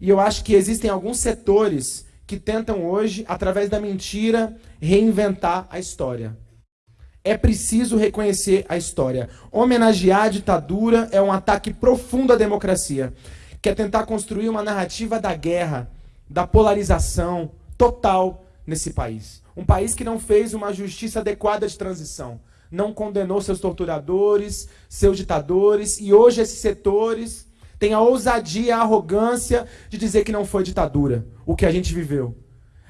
E eu acho que existem alguns setores que tentam hoje, através da mentira, reinventar a história. É preciso reconhecer a história. Homenagear a ditadura é um ataque profundo à democracia, que é tentar construir uma narrativa da guerra, da polarização total nesse país. Um país que não fez uma justiça adequada de transição, não condenou seus torturadores, seus ditadores, e hoje esses setores têm a ousadia, a arrogância de dizer que não foi ditadura, o que a gente viveu.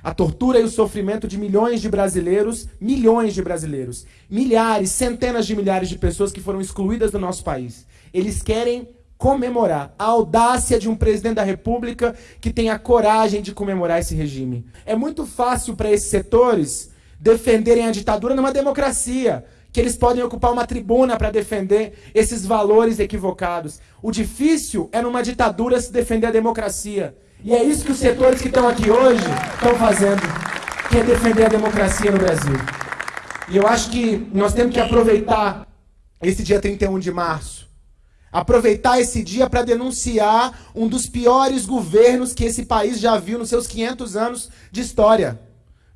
A tortura e o sofrimento de milhões de brasileiros, milhões de brasileiros, milhares, centenas de milhares de pessoas que foram excluídas do nosso país. Eles querem comemorar a audácia de um presidente da República que tem a coragem de comemorar esse regime. É muito fácil para esses setores defenderem a ditadura numa democracia, que eles podem ocupar uma tribuna para defender esses valores equivocados. O difícil é numa ditadura se defender a democracia. E é isso que os setores que estão aqui hoje estão fazendo, que é defender a democracia no Brasil. E eu acho que nós temos que aproveitar esse dia 31 de março, aproveitar esse dia para denunciar um dos piores governos que esse país já viu nos seus 500 anos de história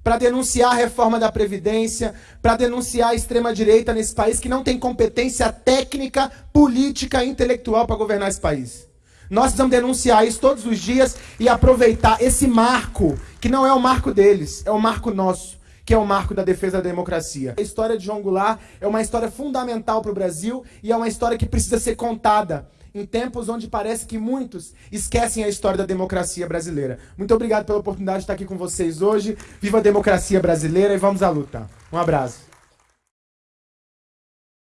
para denunciar a reforma da Previdência, para denunciar a extrema-direita nesse país que não tem competência técnica, política e intelectual para governar esse país. Nós precisamos denunciar isso todos os dias e aproveitar esse marco, que não é o marco deles, é o marco nosso, que é o marco da defesa da democracia. A história de João Goulart é uma história fundamental para o Brasil e é uma história que precisa ser contada em tempos onde parece que muitos esquecem a história da democracia brasileira. Muito obrigado pela oportunidade de estar aqui com vocês hoje. Viva a democracia brasileira e vamos à luta. Um abraço.